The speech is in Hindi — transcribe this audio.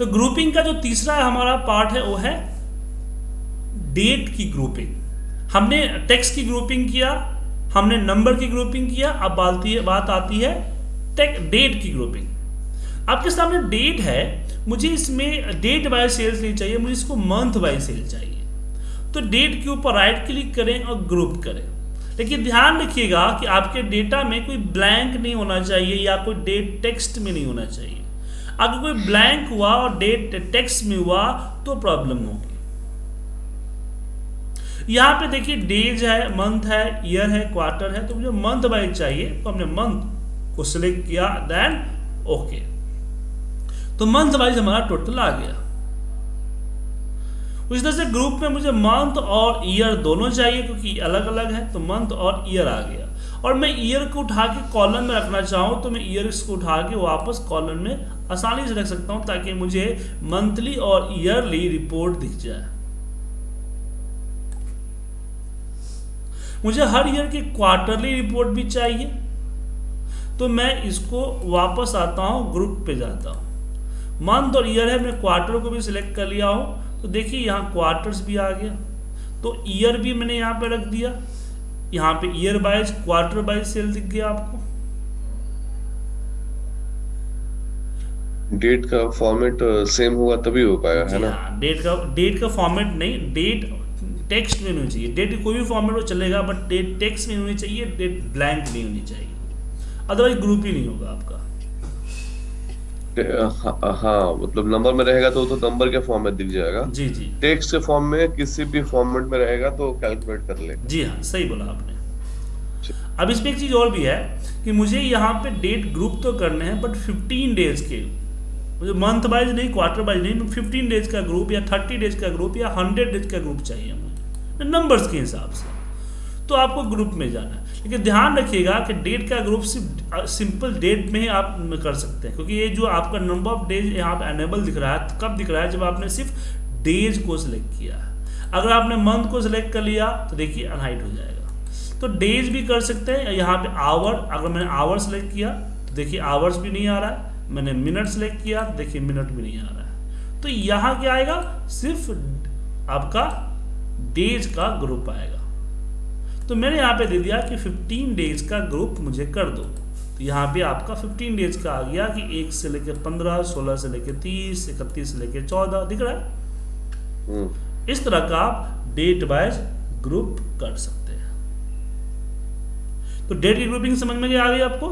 तो ग्रुपिंग का जो तीसरा हमारा पार्ट है, वो है डेट की ग्रुपिंग हमने टेक्स्ट की ग्रुपिंग किया, हमने नंबर की ग्रुपिंग किया, अब बात बात आती है डेट की ग्रुपिंग आपके सामने डेट है, मुझे इसमें डेट बाय सेल्स नहीं चाहिए, मुझे इसको मंथ बाय सेल चाहिए. तो डेट के ऊपर राइट क्लिक करें और ग्रुप करें. लेकिन ध्यान रखिएगा कि आपके डेटा में कोई ब्लैंक नहीं होना चाहिए या कोई डेट टेक्स्ट में नहीं होना चाहिए. अगर कोई ब्लैंक हुआ और डेट टेक्स्ट में हुआ तो प्रॉब्लम होगी। यहाँ पे देखिए डेज़ है मंथ है ईयर है क्वार्टर है तो मुझे मंथ वाइज चाहिए तो हमने मंथ को सिलेक्ट किया देन ओके तो मंथ वाइज हमारा टोटल आ गया। उस तरह से ग्रुप में मुझे मंथ और ईयर दोनों चाहिए, क्योंकि अलग अलग है तो मंथ और ईयर आ गया। और मैं ईयर को उठा के कॉलम में रखना चाहूँ तो मैं ईयर को उठा के वापस कॉलम में आसानी से रख सकता हूँ, ताकि मुझे मंथली और ईयरली रिपोर्ट दिख जाए। मुझे हर ईयर की क्वार्टरली रिपोर्ट भी चाहिए। तो मैं इसको वापस आता हूँ ग्रुप पे जाता हूँ। मंथ और ईयर है, मैं क्वार्टर को भी सिलेक्ट कर लिया हूँ। तो देखिए, यहाँ क्वार्टर्स भी आ गया। तो ईयर भी मैंने यहाँ पे रख दिया। यहाँ पे year wise quarter wise sale दिख गया आपको। डेट का फॉर्मेट सेम होगा तभी हो पाएगा है ना? डेट हाँ, का डेट का फॉर्मेट नहीं डेट टेक्स्ट में होनी चाहिए। डेट कोई भी फॉर्मेट हो चलेगा बट डेट टेक्स्ट में होनी चाहिए डेट ब्लैंक नहीं होनी चाहिए। अदरवाइज़ ग्रुप ही नहीं होगा आपका। हाँ, हाँ मतलब नंबर में रहेगा तो तो नंबर के फॉर्म में दिख जाएगा। जी जी। टेक्स्ट के फॉर्म में किसी भी फॉर्मेट में रहेगा तो कैलकुलेट कर ले जी हाँ सही बोला आपने। अब इसमें एक चीज़ और भी है कि मुझे यहाँ पे डेट ग्रुप तो करने हैं बट 15 डेज़ के। मुझे मंथ वाइज नहीं क्वार्टर वाइज नहीं फिफ्टीन डेज़ का ग्रुप या थर्टी डेज़ का ग्रुप या हंड्रेड डेज़ का ग्रुप चाहिए मुझे। नंबर्स के हिसाब से। तो आपको ग्रुप में जाना है। लेकिन ध्यान रखिएगा कि डेट का ग्रुप सिर्फ़ सिंपल डेट में ही आप कर सकते हैं। क्योंकि ये जो आपका नंबर ऑफ़ डेज़ यहाँ पे अनेबल दिख रहा है तो कब दिख रहा है? जब आपने सिर्फ़ डेज़ को सिलेक्ट किया अगर आपने मंथ को सिलेक्ट कर लिया तो देखिए अनहाइट हो जाएगा। तो डेज़ भी कर सकते हैं, यहाँ पे आवर अगर मैंने आवर सेलेक्ट किया तो देखिए आवर्स भी नहीं आ रहा है। मैंने मिनट सेलेक्ट किया तो देखिए मिनट भी नहीं आ रहा है। तो यहाँ क्या आएगा? सिर्फ़ आपका डेज़ का ग्रुप आएगा। तो मैंने यहाँ पे दे दिया कि 15 डेज़ का ग्रुप मुझे कर दो। तो यहाँ पे आपका 15 डेज़ का आ गया कि एक से लेके 15, 16 से लेके 30, इकतीस से लेके 14 दिख रहा है? हम्म। इस तरह का आप डेट वाइज ग्रुप कर सकते हैं। तो डेट की ग्रुपिंग समझ में आ गई आपको?